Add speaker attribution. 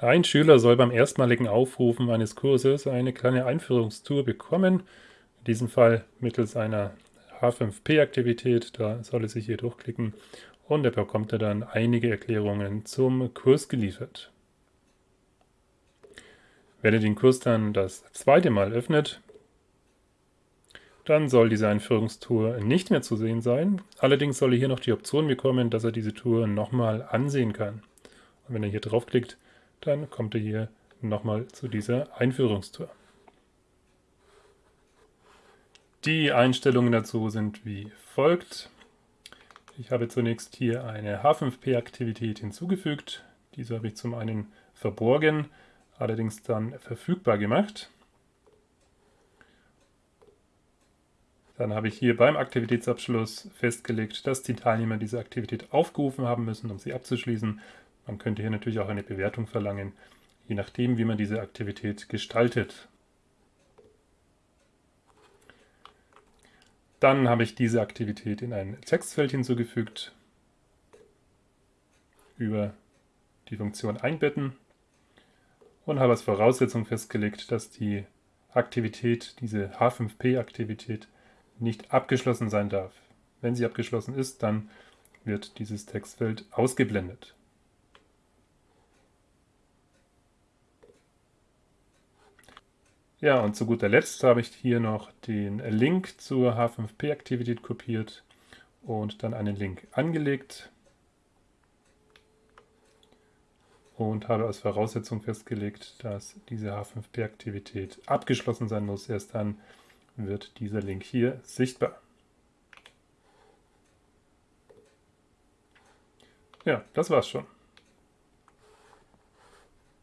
Speaker 1: Ein Schüler soll beim erstmaligen Aufrufen eines Kurses eine kleine Einführungstour bekommen, in diesem Fall mittels einer H5P-Aktivität, da soll er sich hier durchklicken und er bekommt er dann einige Erklärungen zum Kurs geliefert. Wenn er den Kurs dann das zweite Mal öffnet, dann soll diese Einführungstour nicht mehr zu sehen sein. Allerdings soll er hier noch die Option bekommen, dass er diese Tour nochmal ansehen kann. Und wenn er hier draufklickt, dann kommt er hier nochmal zu dieser Einführungstour. Die Einstellungen dazu sind wie folgt. Ich habe zunächst hier eine H5P-Aktivität hinzugefügt. Diese habe ich zum einen verborgen, allerdings dann verfügbar gemacht. Dann habe ich hier beim Aktivitätsabschluss festgelegt, dass die Teilnehmer diese Aktivität aufgerufen haben müssen, um sie abzuschließen. Man könnte hier natürlich auch eine Bewertung verlangen, je nachdem, wie man diese Aktivität gestaltet. Dann habe ich diese Aktivität in ein Textfeld hinzugefügt über die Funktion einbetten und habe als Voraussetzung festgelegt, dass die Aktivität, diese H5P-Aktivität, nicht abgeschlossen sein darf. Wenn sie abgeschlossen ist, dann wird dieses Textfeld ausgeblendet. Ja, und zu guter Letzt habe ich hier noch den Link zur H5P-Aktivität kopiert und dann einen Link angelegt und habe als Voraussetzung festgelegt, dass diese H5P-Aktivität abgeschlossen sein muss. Erst dann wird dieser Link hier sichtbar. Ja, das war's schon.